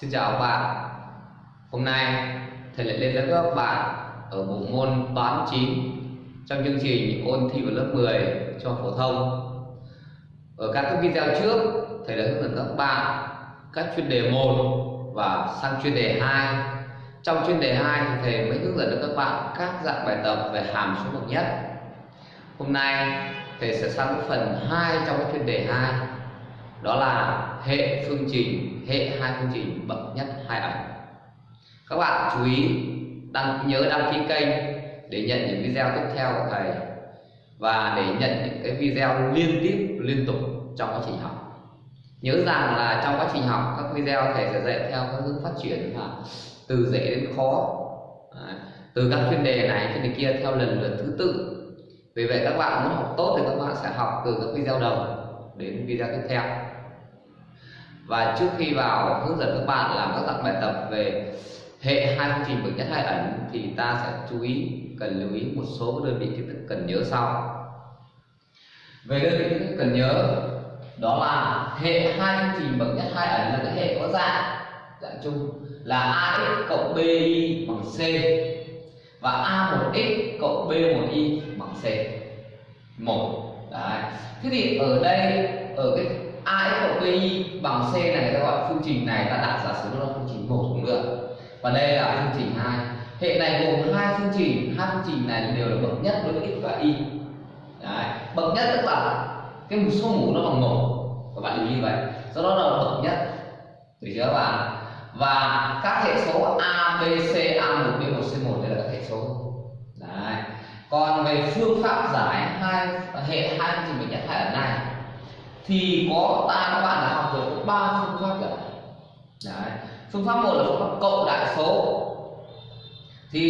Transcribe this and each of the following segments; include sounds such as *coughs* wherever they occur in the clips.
Xin chào các bạn. Hôm nay, thầy lại lên lớp các bạn ở bộ môn toán 9 trong chương trình ôn thi vào lớp 10 cho phổ thông. Ở các cái video trước, thầy đã hướng dẫn các bạn các chuyên đề 1 và sang chuyên đề 2 Trong chuyên đề 2 thì thầy mới hướng dẫn được các bạn các dạng bài tập về hàm số bậc nhất. Hôm nay, thầy sẽ sang phần 2 trong cái chuyên đề 2 đó là hệ phương trình, hệ hai phương trình bậc nhất hai ẩn các bạn chú ý, đăng nhớ đăng ký kênh để nhận những video tiếp theo của thầy. Và để nhận những cái video liên tiếp, liên tục trong quá trình học. Nhớ rằng là trong quá trình học, các video thầy sẽ dạy theo các hướng phát triển là từ dễ đến khó. À, từ các chuyên đề này, chuyên đề kia theo lần lượt thứ tự. Vì vậy các bạn muốn học tốt thì các bạn sẽ học từ các video đầu đến video tiếp theo và trước khi vào hướng dẫn các bạn làm các dạng bài tập về hệ hai phương trình bậc nhất hai ẩn thì ta sẽ chú ý, cần lưu ý một số đơn vị kiến thức cần nhớ sau. Về đơn vị kiến thức cần nhớ, đó là hệ hai phương trình bậc nhất hai ẩn là cái hệ có dạng dạng chung, là ax cộng bi bằng c và a1x cộng b1y bằng c. Một, đấy. Thế thì ở đây, ở cái ax cộng bi bằng c này, người ta gọi phương trình này, ta đặt giả sử nó là phương trình một cũng được và đây là phương trình hai. Hệ này gồm hai phương trình, hai phương trình này đều là bậc nhất đối với x và y. Đấy. bậc nhất tức là cái số mũ nó bằng một. Các bạn lưu ý vậy. Do đó là bậc nhất. Được chưa các bạn? Và các hệ số a, b, c a1 b1 c1 đây là các hệ số. Đấy. còn về phương pháp giải hai, hệ hai phương trình bậc nhất hai ở này thì có ta các bạn đã học rồi có ba phương pháp rồi Đấy. phương pháp một là phương pháp cộng đại số. Thì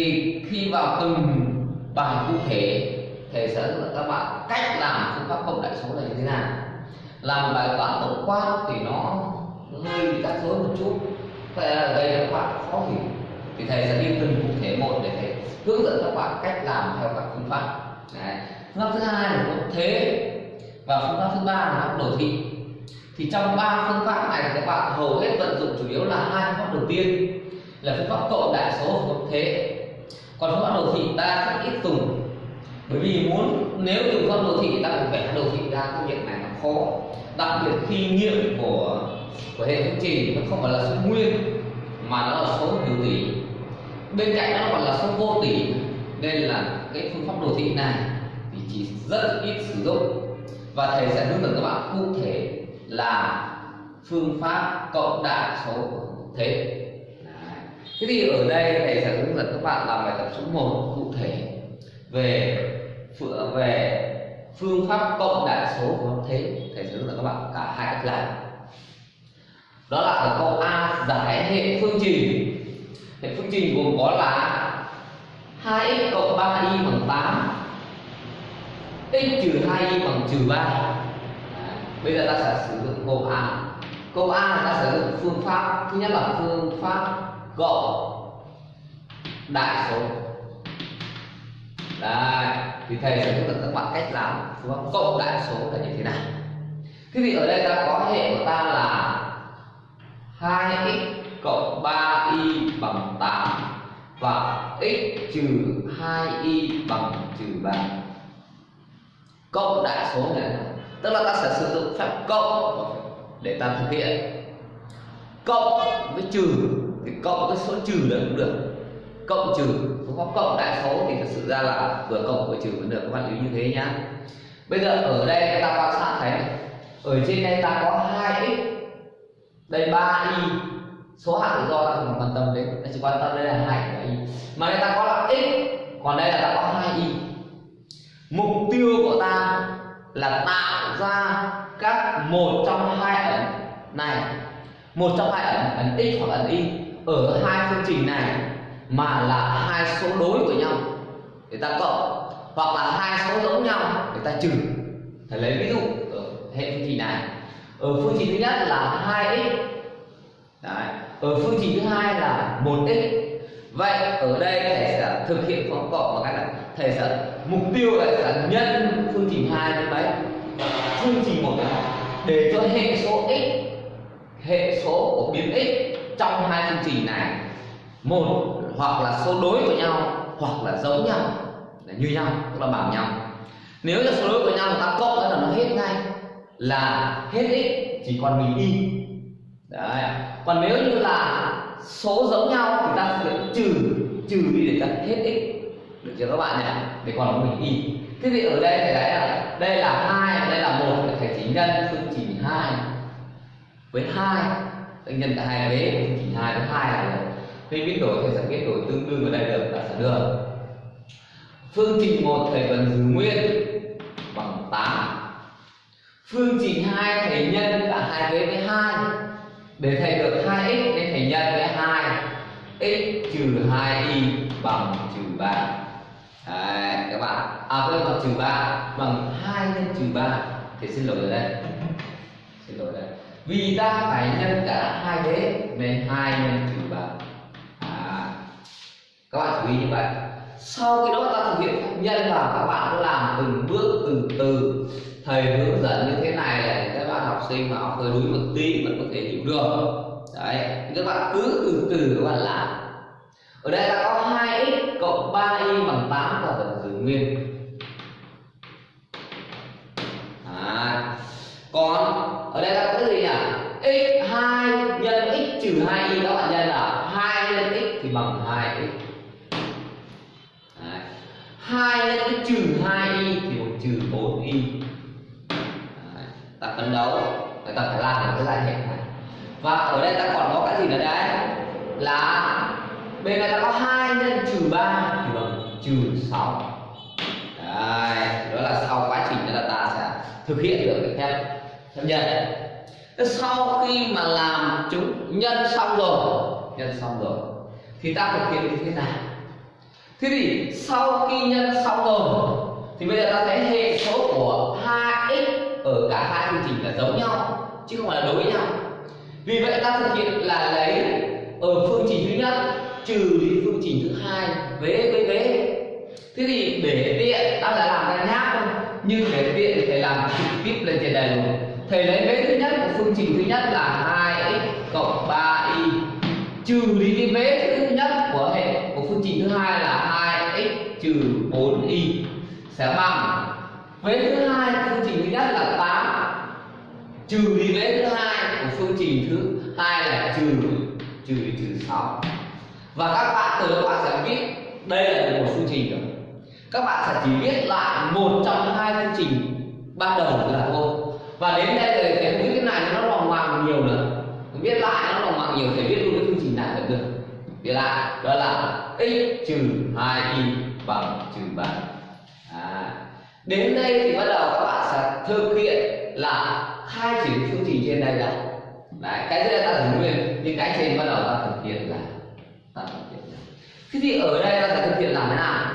khi vào từng bài cụ thể, thầy sẽ hướng dẫn các bạn cách làm phương pháp cộng đại số là như thế nào. Làm bài toán tổng quát thì nó hơi bị rắc rối một chút. Vậy là gây đây các bạn khó hiểu. Thì thầy sẽ đi từng cụ thể một để thầy hướng dẫn các bạn cách làm theo các phương pháp. Đấy. phương pháp thứ hai là phương pháp thế và phương pháp thứ ba là đồ thị. Thì trong ba phương pháp này các bạn hầu hết vận dụng chủ yếu là hai phương pháp đầu tiên, là phương pháp cộng đại số và thế. Còn phương pháp đồ thị ta rất ít dùng, bởi vì muốn, nếu dùng phương pháp đồ thị ta phải vẽ đồ thị ra công việc này nó khó. Đặc biệt khi nghiệm của của hệ phương trình nó không phải là số nguyên, mà nó là số hữu tỷ. Bên cạnh nó còn là số vô tỷ, nên là cái phương pháp đồ thị này thì chỉ rất ít sử dụng và thầy sẽ hướng dẫn các bạn cụ thể là phương pháp cộng đại số thế. Thế thì ở đây thầy sẽ hướng dẫn các bạn làm bài tập số 1 cụ thể về về phương pháp cộng đại số của thế. Thầy sẽ hướng dẫn các bạn cả hai cách làm. Đó là ở câu A, giải hệ phương trình. Hệ phương trình gồm có là 2x cộng 3y bằng 8 x trừ 2y bằng trừ 3 bây giờ ta sẽ sử dụng câu A. Câu A là ta sử dụng phương pháp thứ nhất là phương pháp cộng đại số. Đấy, thì thầy sẽ hướng dẫn các bạn cách làm phương pháp cộng đại số là như thế nào. Thế thì ở đây ta có hệ của ta là 2x cộng 3y bằng 8 và x trừ 2y bằng trừ 3 cộng đại số này. Tức là ta sẽ sử dụng phép cộng để ta thực hiện. Cộng với trừ, thì cộng với số trừ là cũng được. Cộng trừ phương pháp cộng đại số thì thực sự ra là vừa cộng vừa trừ vẫn được, các bạn lưu như thế nhá. Bây giờ ở đây ta quan sát thấy, ở trên đây ta có 2x đây 3y số hạng tự do ta không quan tâm đến, ta chỉ quan tâm đây là hai y. Mà đây ta có là x, còn đây là ta có 2y mục tiêu của ta là tạo ra các một trong hai ẩn này. Một trong hai ẩn ẩn x hoặc ẩn y, ở hai phương trình này, mà là hai số đối của nhau. Để ta cộng, hoặc là hai số giống nhau, để ta trừ. Thầy lấy ví dụ ở hệ phương trình này. Ở phương trình thứ nhất là 2x Đấy. ở phương trình thứ hai là 1x vậy ở đây thầy sẽ thực hiện phương cộng bằng cách là thầy sẽ mục tiêu là sẽ nhân phương trình hai với mấy? Phương trình một để cho hệ số x, hệ số của biến x trong hai phương trình này, một hoặc là số đối của nhau, hoặc là giống nhau, là như nhau, tức là bằng nhau. Nếu là số đối của nhau người ta cộng ra là nó hết ngay, là hết x chỉ còn mình y. Đấy. Còn nếu như là số giống nhau thì ta sẽ trừ trừ đi để ta hết x được chưa các bạn nhỉ? Để còn mình y. Thế thì ở đây thầy thấy là đây là hai, đây là một thầy chỉ nhân, phương trình hai. Với hai thầy nhân cả hai vế phương trình hai với hai là được khi biến đổi, thầy sẽ biến đổi tương đương ở đây được, là sẽ được. Phương trình một, thầy vẫn giữ nguyên bằng 8 phương trình hai, thầy nhân cả hai vế với hai. Để thầy được 2x nên thầy nhân với 2 x trừ 2y bằng trừ 3 Đấy, các bạn. À quên bằng trừ 3 bằng 2 nhân trừ 3 thì xin lỗi đây. Xin lỗi đây. Vì ta phải nhân cả hai thế nên 2 nhân trừ 3 à, các bạn chú ý như vậy. Sau khi đó ta thực hiện nhân vào các bạn cứ làm từng bước từ từ. Thầy hướng dẫn như thế này để các bạn học sinh mà học hơi đuối một tí vẫn có thể hiểu được. Đấy các bạn cứ từ từ các bạn làm ở đây ta có 2x cộng 3y bằng 8 và vẫn giữ nguyên. À, còn ở đây ta có cái gì nhỉ? X2 nhân x trừ 2y các bạn nhân là 2 nhân x thì bằng 2x 2 nhân cái trừ 2y thì bằng trừ 4y Đấy, ta phấn đấu. Người ta phải làm được cái giải hệ này. Và ở đây ta còn có cái gì nữa đấy? Là bên này ta có 2 nhân trừ 3 thì bằng trừ 6 Đấy, đó là sau quá trình đó là ta sẽ thực hiện được cái phép chấp nhân. Sau khi mà làm chúng nhân xong rồi nhân xong rồi thì ta thực hiện như thế nào? Thế thì sau khi nhân xong rồi thì bây giờ ta thấy hệ số của 2x ở cả hai phương trình là giống nhau chứ không phải là đối với nhau. Vì vậy ta thực hiện là lấy ở phương trình thứ nhất trừ đi phương trình thứ hai, vế với vế. Thế thì để tiện, ta lại làm ra nháp thôi. Nhưng để tiện thì thầy làm trực tiếp lên trên đây luôn thầy lấy vế thứ nhất của phương trình thứ nhất là 2x cộng 3y trừ đi cái vế thứ nhất của hệ, của phương trình thứ hai là 2x trừ 4y sẽ bằng vế thứ hai phương trình thứ nhất là 8 trừ đi vế thứ hai của phương trình thứ hai là trừ trừ trừ 6 và các bạn từ các bạn sẽ biết đây là một phương trình rồi các bạn sẽ chỉ viết lại một trong hai phương trình ban đầu là thôi. Và đến đây rồi thì viết cái này nó lòng hoàng nhiều nữa. Viết lại nó lòng hoàng nhiều thì viết luôn cái phương trình này vẫn được. Viết lại, đó là x trừ hai y bằng trừ ba. À. đến đây thì bắt đầu các bạn sẽ thực hiện là hai triển phương trình trên đây là đấy, cái dưới đây ta thử nguyên, nhưng cái trên bắt đầu ta thực hiện là ta thực hiện là thế thì ở đây ta sẽ thực hiện làm thế nào?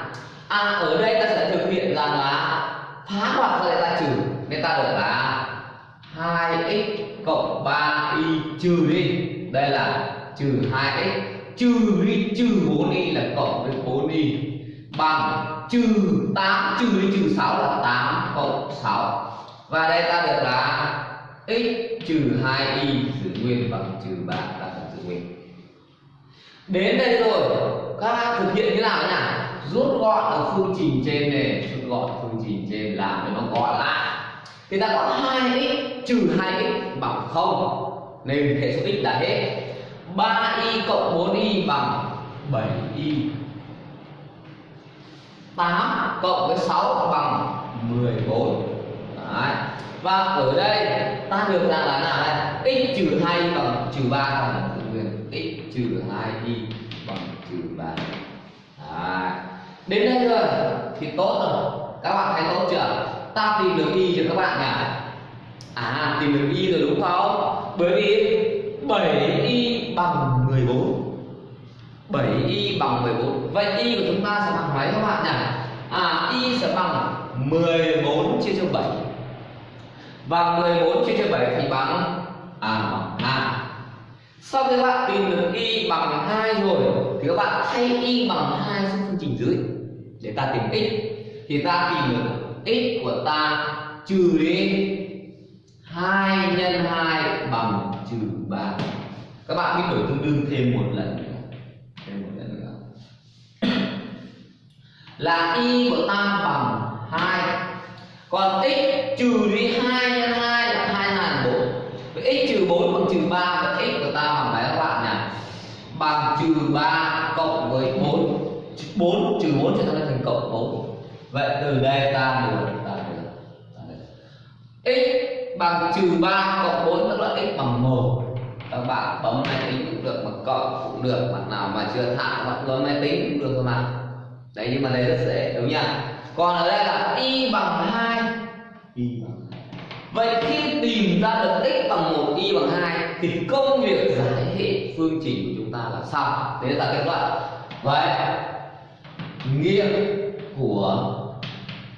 À ở đây ta sẽ thực hiện rằng là phá hoặc ra ta trừ. Nên ta được là 2x cộng 3y trừ đi. Đây là trừ 2x trừ đi, trừ 4y là cộng với 4y bằng trừ 8 trừ đi, trừ 6 là 8 cộng 6 và đây ta được là x trừ 2y giữ nguyên bằng trừ 3 ta cần giữ nguyên. Đến đây rồi các bạn thực hiện như nào nhỉ? Rút gọn ở phương trình trên này rút gọn phương trình trên làm cho nó gọn lại. Thì ta có 2x trừ 2x bằng 0 nên hệ số x là hết. 3y cộng 4y bằng 7y 8 cộng với 6 bằng 14 Đấy. và ở đây, ta được ra là nào đây? X trừ 2 bằng, trừ 3 bằng nguyên x trừ 2y trừ 3 Đấy. đến đây rồi thì tốt rồi. Các bạn thấy tốt chưa? Ta tìm được y cho các bạn nhỉ? À tìm được y rồi đúng không? Bởi vì 7y bằng 14 7y bằng 14 vậy y của chúng ta sẽ bằng mấy các bạn nhỉ? À y sẽ bằng 14 chia cho 7 và 14 chia cho 7 thì bằng à bằng 2 sau khi các bạn tìm được y bằng 2 rồi thì các bạn thay y bằng 2 sang phương trình dưới để ta tìm x, thì ta tìm được x của ta trừ đi 2 nhân 2 bằng trừ 3 các bạn biết đổi tương đương thêm một lần nữa thêm một lần nữa *coughs* là y của ta bằng 2 còn x trừ đi 2 nhân 2 là 2 ngàn 4 vậy x trừ 4 bằng trừ 3 vậy x của ta bằng mấy các bạn nhỉ bằng trừ 3 cộng với 4 4 trừ 4 sẽ thành cộng 4 vậy từ đây ta được ta được, x bằng trừ 3 cộng 4 tức là x bằng 1 các bạn bấm máy tính cũng được mà cộng cũng được mặt nào mà chưa thạo bạn bấm máy tính cũng được thôi mà đấy nhưng mà đây rất dễ đúng nhỉ? Còn ở đây là y bằng 2 y bằng 2 vậy khi tìm ra được x bằng 1 y bằng 2 thì công việc giải hệ phương trình của chúng ta là sao? Đấy là kết luận vậy nghiệm của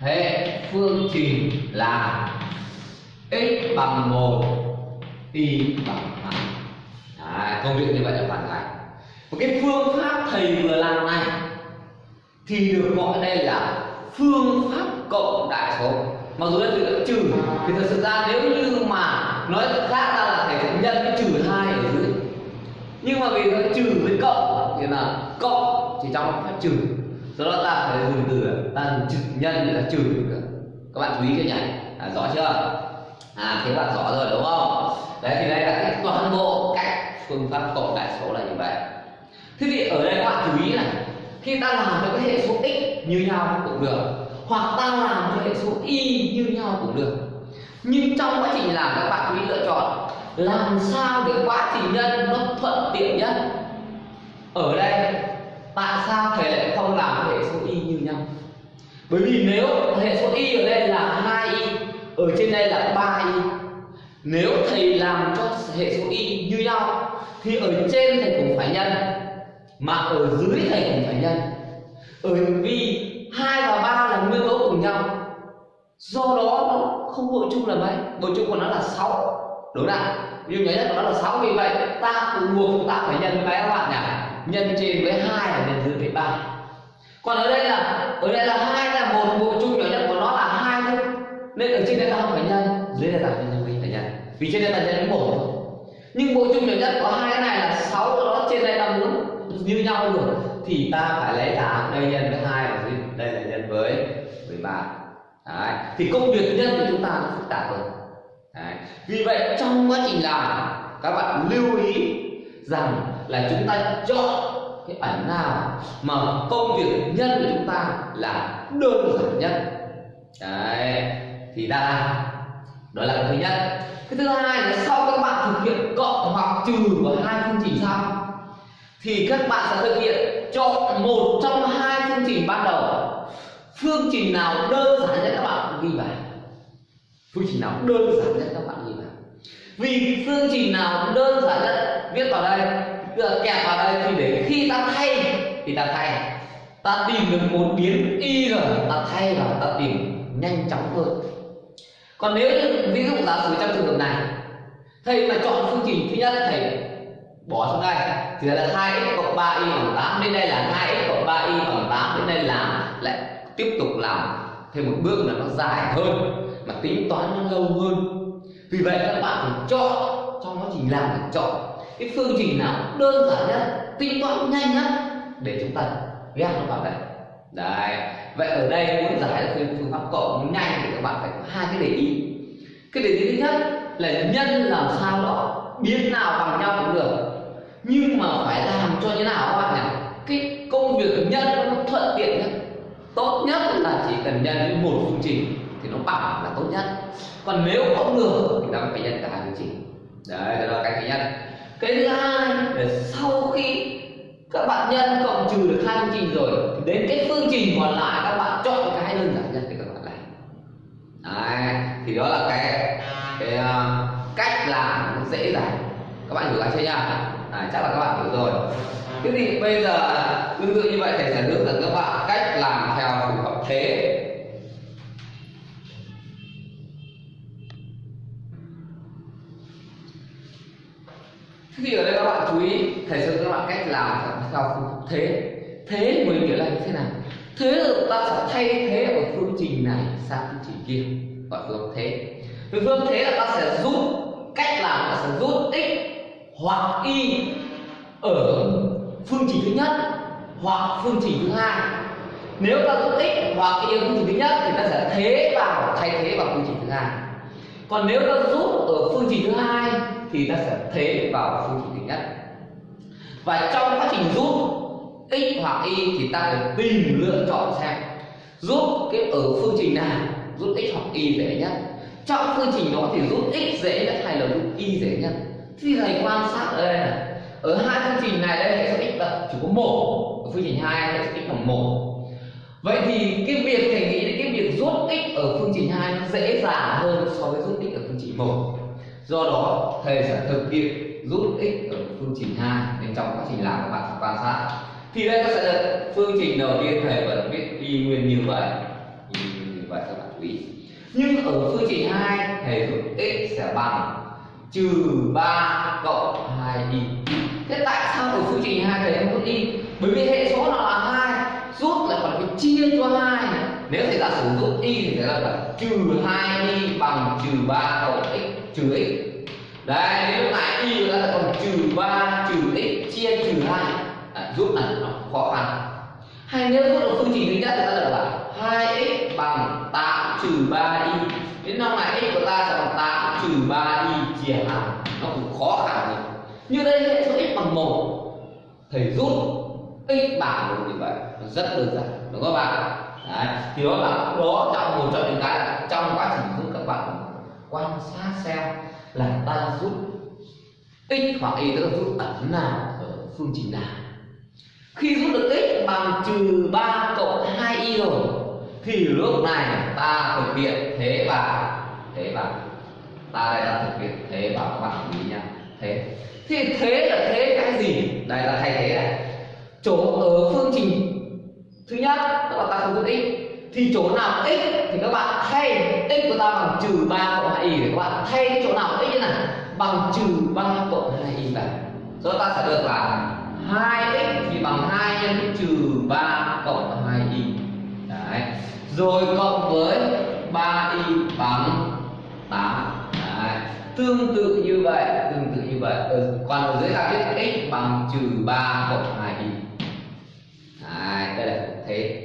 hệ phương trình là x bằng 1 y bằng 2 Đấy, công việc như vậy là hoàn thành một cái phương pháp thầy vừa làm này thì được gọi đây là phương pháp cộng đại số. Mặc dù đây từ trừ thì thật sự ra nếu như mà nói khác ra là thầy sẽ nhân cái trừ hai ở dưới. Nhưng mà vì nó trừ với cộng thì là cộng chỉ trong phép trừ do đó ta phải dùng từ ta dùng trừ nhân để là trừ các bạn chú ý cho nhỉ? À, rõ chưa? À thế bạn rõ rồi đúng không? Đấy thì đây là cái toàn bộ cách phương pháp cộng đại số là như vậy. Thế thì ở đây các bạn chú ý này khi ta làm cho cái hệ số x như nhau cũng được hoặc ta làm cho hệ số y như nhau cũng được. Nhưng trong quá trình làm các bạn chú ý lựa chọn làm sao để quá trình nhân nó thuận tiện nhất? Ở đây tại sao thầy lại không làm hệ số y như nhau? Bởi vì nếu hệ số y ở đây là 2 y, ở trên đây là 3 y, nếu thầy làm cho hệ số y như nhau, thì ở trên thầy cũng phải nhân, mà ở dưới thầy cũng phải nhân. Bởi vì hai và ba là nguyên tố cùng nhau, do đó nó không bội chung là mấy. Bội chung của nó là 6 đúng không ví dụ nhớ nhất của nó là 6 vì vậy ta cũng buộc chúng ta phải nhân với các bạn nhỉ? Nhân trên với hai là nhân dưới với ba. Còn ở đây là, ở đây là hai là một bộ chung nhỏ nhất của nó là hai thôi. Nên ở trên đây ta không phải nhân, dưới đây ta phải nhân với phải nhân. Vì trên đây ta nhân với một thôi. Nhưng bộ chung nhỏ nhất có hai cái này là sáu đó trên đây ta muốn như nhau được thì ta phải lấy tám đây nhân với hai và dưới đây là nhân với với ba. Đấy. thì công việc nhân của chúng ta nó phức tạp hơn Đấy. vì vậy trong quá trình làm, các bạn lưu ý rằng là chúng ta chọn cái ảnh nào mà công việc nhân của chúng ta là đơn giản nhất. Đấy. thì ta đó là cái thứ nhất. Cái thứ hai là sau các bạn thực hiện cộng hoặc trừ của hai phương trình sau, thì các bạn sẽ thực hiện chọn một trong hai phương trình ban đầu. Phương trình nào đơn giản nhất các bạn ghi vào phương trình nào đơn giản nhất các bạn ghi vào vì phương trình nào cũng đơn giản nhất, viết vào đây được kẹp vào đây thì để khi ta thay thì ta thay. Ta tìm được một biến y rồi ta thay vào, ta tìm nhanh chóng hơn. Còn nếu như, ví dụ giả sử trong trường hợp này, thầy mà chọn phương trình thứ nhất, thầy bỏ xuống đây, thì là 2x cộng 3y bằng 8 đến đây là 2x cộng 3y bằng 8 đến đây là lại tiếp tục làm thêm một bước là nó dài hơn, mà tính toán nó lâu hơn vì vậy các bạn phải chọn trong quá trình làm phải chọn. Cái phương trình nào đơn giản nhất, tính toán nhanh nhất để chúng ta ghép nó vào đây. Đấy. Vậy ở đây muốn giải được phương pháp cộng nhanh thì các bạn phải có hai cái để ý. Cái để ý thứ nhất là nhân làm sao đó biến nào bằng nhau cũng được. Nhưng mà phải làm cho như nào các bạn nhỉ? Cái công việc nhân nó thuận tiện nhất, tốt nhất là chỉ cần nhân với một phương trình thì nó bằng là tốt nhất còn nếu không được thì ta phải nhân cả hai phương đấy đó là cái thứ nhất. Cái thứ hai là sau khi các bạn nhân cộng trừ được hai phương trình rồi thì đến cái phương trình còn lại các bạn chọn cái đơn giản nhất để các bạn làm. Đấy thì đó là cái cái uh, cách làm nó dễ dàng. Các bạn hiểu ra chưa nhá? À, chắc là các bạn hiểu rồi. Thế thì bây giờ tương tự như vậy thầy sẽ hướng dẫn các bạn cách làm theo phù hợp thế. Thì ở đây các bạn chú ý, thầy sẽ các bạn cách làm theo phương thức thế. Thế mới nghĩa là như thế nào? Thế là ta sẽ thay thế ở phương trình này sang phương trình kia, gọi phương thế. thế phương thế là ta sẽ rút cách làm ta sẽ rút x hoặc y ở phương trình thứ nhất hoặc phương trình thứ hai. Nếu ta rút x hoặc y ở phương trình thứ nhất thì ta sẽ thế vào, thay thế vào phương trình thứ hai. Còn nếu ta rút ở phương trình thứ hai thì ta sẽ thế vào phương trình thứ nhất. Và trong quá trình rút x hoặc y thì ta phải tìm lựa chọn xem rút cái ở phương trình nào rút x hoặc y dễ nhất. Trong phương trình đó thì rút x dễ nhất hay là rút y dễ nhất? Thì thầy quan sát ở đây này, ở hai phương trình này đây hệ số x là chỉ có một, ở phương trình hai hệ số x bằng một. Vậy thì cái việc thầy nghĩ đến cái việc rút x ở phương trình hai nó dễ dàng hơn so với rút x ở phương trình một do đó, thầy sẽ thực hiện rút x ở phương trình hai nên trong quá trình làm các bạn quan sát. Thì đây các sẽ được phương trình đầu tiên, thầy vẫn viết y nguyên như vậy. Y nguyên như vậy, các bạn chú ý. Nhưng ở phương trình hai, thầy rút x sẽ bằng trừ 3 cộng 2y thế tại sao ở phương trình hai thầy không rút y? Bởi vì hệ số nó là hai, rút lại còn phải chia cho hai nếu thầy giả sử dụng y thì thầy ta là trừ 2y bằng trừ 3 cộng x trừ x. Đấy nếu lúc này y chúng ta là còn trừ 3 trừ x chia trừ 2 à, giúp này nó khó khăn. Hay nếu rút được phương trình thứ nhất thì ta được là 2x bằng 8 trừ 3y đến năm này x của ta sẽ bằng 8 trừ 3y chia 2 nó cũng khó khăn rồi như đây hệ số x bằng 1 thầy rút x bằng một như vậy. Nó rất đơn giản. Đúng không bạn Đấy. thì đó là đó trong một trong những cái trong quá trình giúp các bạn quan sát xem là ta rút x hoặc y, tức là rút ẩn nào ở phương trình nào. Khi rút được x bằng trừ 3 cộng 2y rồi, thì lúc này ta thực hiện thế và thế và ta đây là thực hiện thế và các bạn chú ý nha. Thế. Thì thế là thế cái gì? Đây là thay thế này. Chỗ ở phương trình thứ nhất các bạn ta không rút x. Thì chỗ nào x thì các bạn thay x của ta bằng trừ ba cộng hai y các bạn. Thay cái chỗ nào x như này? Bằng trừ ba cộng 2y này. Rồi ta sẽ được là 2x thì bằng 2 nhân với trừ 3 cộng 2y đấy. Rồi cộng với 3y bằng 8 đấy. tương tự như vậy tương tự như vậy. Ừ, còn ở dưới ta viết x bằng trừ 3 cộng 2y thế.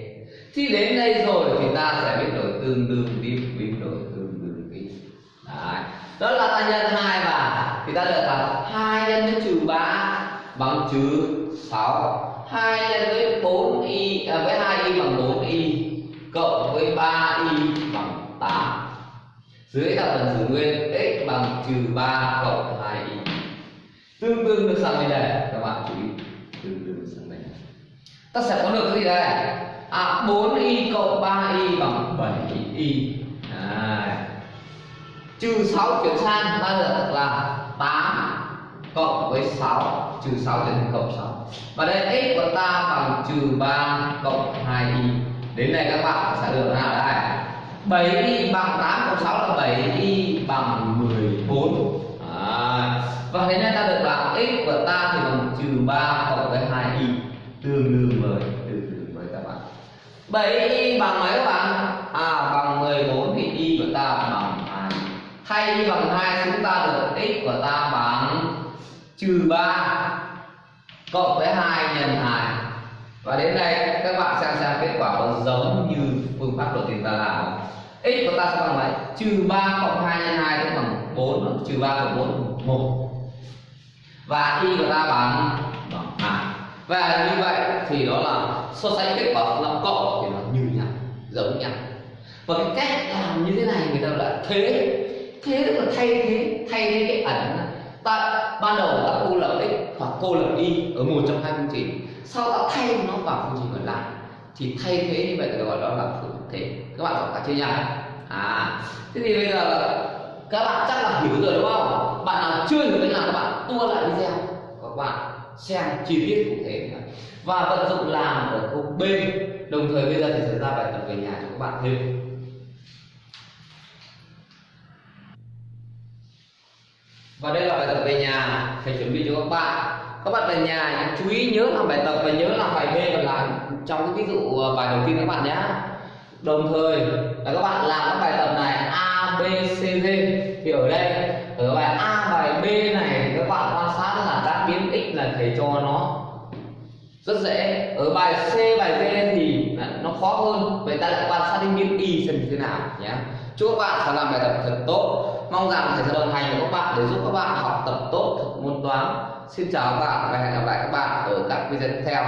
Khi đến đây rồi thì ta sẽ biết đổi tương đương biết biết đổi tương đương biết Đấy. đó là ta nhân hai và, thì ta được là hai nhân với trừ ba bằng trừ sáu. Hai nhân với bốn y à, với hai y bằng bốn y cộng với ba y bằng tám. Dưới là phần giữ nguyên x bằng trừ ba cộng hai y tương đương được sao như này các bạn chú ý. Tương đương được sao? Ta sẽ có được cái gì đây? À 4 y cộng 3 y bằng 7 y à, trừ 6 chuyển sang ta được là 8 cộng với 6 trừ 6 trở thành cộng 6 và đây x của ta bằng trừ 3 cộng 2y đến đây các bạn sẽ được nào đây. 7y bằng 8 cộng 6 là 7y bằng 14 à, và thế nên ta được là x của ta thì bằng trừ 3 cộng tương đương với, tương đương với các bạn. 7y bằng mấy các bạn? À bằng 14 thì y của ta bằng 2 thay y bằng 2 chúng ta được x của ta bằng trừ 3 cộng với 2 nhân 2 và đến đây, các bạn xem xem kết quả có giống như phương pháp đầu tiên ta làm x của ta sẽ bằng mấy? Trừ 3 cộng 2 nhân 2 tức bằng 4 trừ 3 cộng 4 một. 1 và y của ta bằng và như vậy thì đó là so sánh kết quả là cộng thì nó như nhau, giống nhau. Và cái cách làm như thế này người ta gọi là thế. Thế tức là thay thế thay thế cái ẩn ta, ban đầu ta cô lập x hoặc cô lập y ở một trong hai phương trình. Sau ta thay nó vào phương trình còn lại. Thì thay thế như vậy được gọi đó là phương thế. Các bạn có cả chưa nhỉ? À thế thì bây giờ các bạn chắc là hiểu rồi đúng không? Bạn nào chưa hiểu cách làm các bạn tua lại video các bạn xem chi tiết cụ thể và vận dụng làm ở câu B. Đồng thời bây giờ thì sẽ ra bài tập về nhà cho các bạn thêm. Và đây là bài tập về nhà thầy chuẩn bị cho các bạn. Các bạn về nhà chú ý nhớ làm bài tập và nhớ làm bài B và làm trong cái ví dụ ờ, bài đầu tiên các bạn nhé. Đồng thời, là các bạn làm các bài tập này A, B, C, D. Thì ở đây, ở bài A, bài B này thì các bạn quan sát biến x là thầy cho nó rất dễ. Ở bài C, bài D thì nó khó hơn. Vậy ta lại quan sát đến biến y xem như thế nào nhé. Chúc các bạn sẽ làm bài tập thật tốt. Mong rằng thầy sẽ đồng hành với các bạn để giúp các bạn học tập tốt, môn toán. Xin chào các bạn và hẹn gặp lại các bạn ở các video tiếp theo.